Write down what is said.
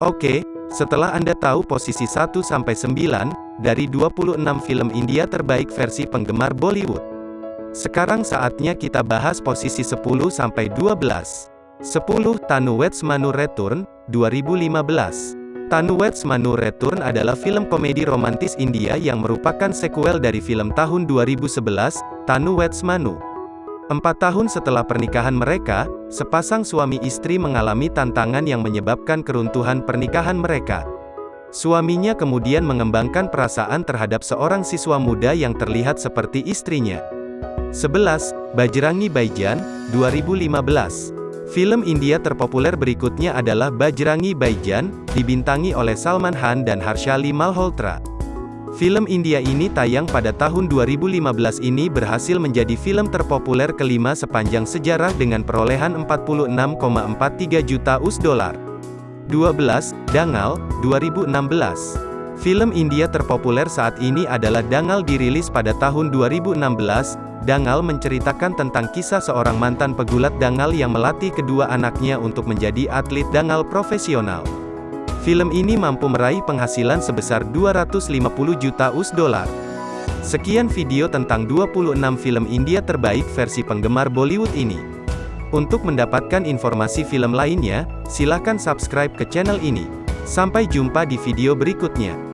Oke, setelah Anda tahu posisi 1-9 dari 26 film India terbaik versi penggemar Bollywood. Sekarang saatnya kita bahas posisi 10-12. 10. Tanu Weds Manu Return, 2015. Tanu Weds Manu Return adalah film komedi romantis India yang merupakan sequel dari film tahun 2011, Tanu Weds Manu. Empat tahun setelah pernikahan mereka, sepasang suami istri mengalami tantangan yang menyebabkan keruntuhan pernikahan mereka. Suaminya kemudian mengembangkan perasaan terhadap seorang siswa muda yang terlihat seperti istrinya. 11. Bajrangi Baijan, 2015. Film India terpopuler berikutnya adalah Bajrangi Baijan, dibintangi oleh Salman Khan dan Harshali Malhotra. Film India ini tayang pada tahun 2015 ini berhasil menjadi film terpopuler kelima sepanjang sejarah dengan perolehan 46,43 juta US dollar. 12. Dangal, 2016. Film India terpopuler saat ini adalah Dangal dirilis pada tahun 2016. Dangal menceritakan tentang kisah seorang mantan pegulat Dangal yang melatih kedua anaknya untuk menjadi atlet Dangal profesional. Film ini mampu meraih penghasilan sebesar 250 juta US dollar. Sekian video tentang 26 film India terbaik versi penggemar Bollywood ini. Untuk mendapatkan informasi film lainnya, silakan subscribe ke channel ini. Sampai jumpa di video berikutnya.